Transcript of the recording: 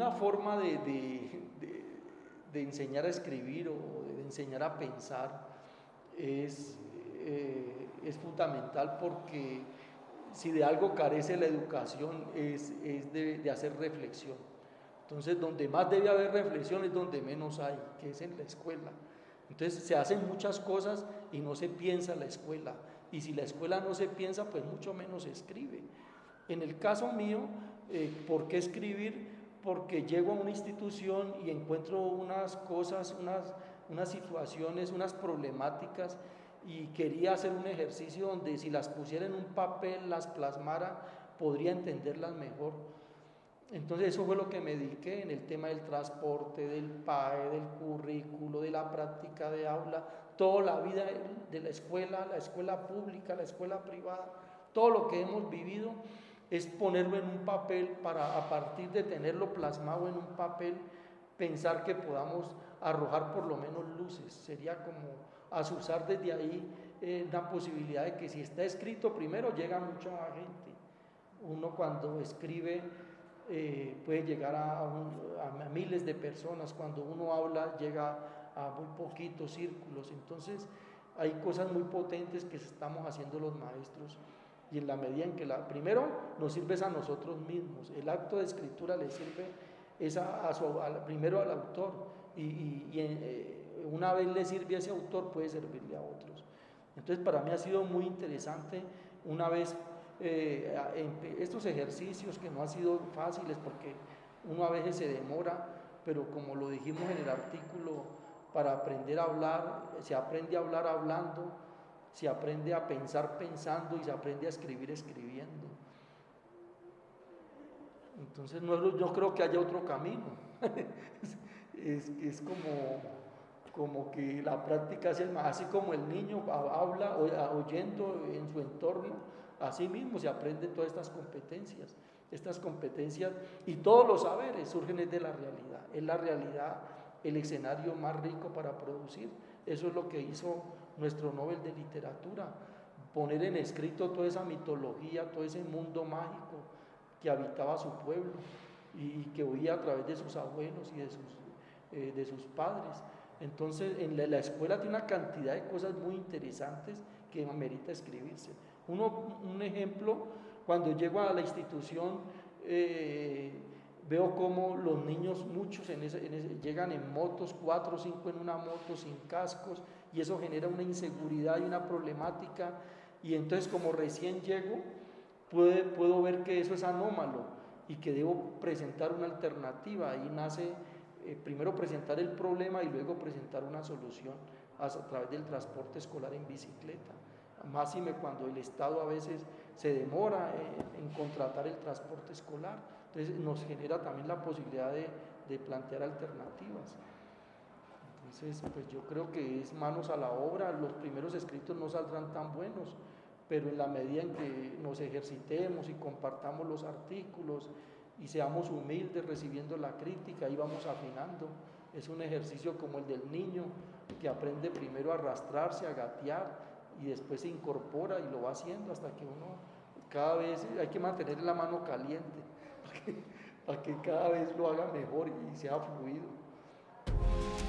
una forma de, de, enseñar a escribir o de enseñar a pensar es, eh, es fundamental porque si de algo carece la educación es, es de, hacer reflexión. Entonces, donde más debe haber reflexión es donde menos hay, que es en la escuela. Entonces, se hacen muchas cosas y no se piensa en la escuela. Y si la escuela no se piensa, pues mucho menos se escribe. En el caso mío, eh, ¿por qué escribir? Porque llego a una institución y encuentro unas cosas, unas, unas situaciones, unas problemáticas y quería hacer un ejercicio donde si las pusiera en un papel, las plasmara, podría entenderlas mejor. Entonces eso fue lo que me dediqué en el tema del transporte, del PAE, del currículo, de la práctica de aula, toda la vida de la escuela, la escuela pública, la escuela privada, todo lo que hemos vivido es ponerlo en un papel para a partir de tenerlo plasmado en un papel, pensar que podamos arrojar por lo menos luces. Sería como asusar desde ahí eh, la posibilidad de que si está escrito primero llega mucha gente. Uno cuando escribe eh, puede llegar a, a, miles de personas, cuando uno habla llega a muy poquitos círculos. Entonces hay cosas muy potentes que estamos haciendo los maestros y en la medida en que la, primero nos sirve a nosotros mismos, el acto de escritura le sirve es a, su, primero al autor y, eh, una vez le sirve a ese autor puede servirle a otros. Entonces para mí ha sido muy interesante una vez eh, estos ejercicios que no han sido fáciles porque uno a veces se demora, pero como lo dijimos en el artículo, para aprender a hablar, se aprende a hablar hablando, se aprende a pensar pensando y se aprende a escribir escribiendo. Entonces no, yo creo que haya otro camino. es, como, como que la práctica es más, así como el niño habla oyendo en su entorno, así mismo se aprenden todas estas competencias. Estas competencias y todos los saberes surgen de la realidad. Es la realidad el escenario más rico para producir. Eso es lo que hizo nuestro Nobel de Literatura, poner en escrito toda esa mitología, todo ese mundo mágico que habitaba su pueblo y que oía a través de sus abuelos y de sus, eh, de sus padres. Entonces, en la, escuela tiene una cantidad de cosas muy interesantes que amerita escribirse. Uno, un ejemplo, cuando llego a la institución, eh, veo como los niños, muchos llegan en motos, cuatro o cinco en una moto, sin cascos, y eso genera una inseguridad y una problemática. Y entonces como recién llego, puedo ver que eso es anómalo y que debo presentar una alternativa. Ahí nace eh, primero presentar el problema y luego presentar una solución a, través del transporte escolar en bicicleta. Más cuando el Estado a veces se demora en, contratar el transporte escolar. Entonces nos genera también la posibilidad de plantear alternativas. Entonces, pues yo creo que es manos a la obra, los primeros escritos no saldrán tan buenos, pero en la medida en que nos ejercitemos y compartamos los artículos y seamos humildes recibiendo la crítica, ahí vamos afinando. Es un ejercicio como el del niño que aprende primero a arrastrarse, a gatear y después se incorpora y lo va haciendo hasta que uno cada vez hay que mantener la mano caliente para que, para que cada vez lo haga mejor y sea fluido.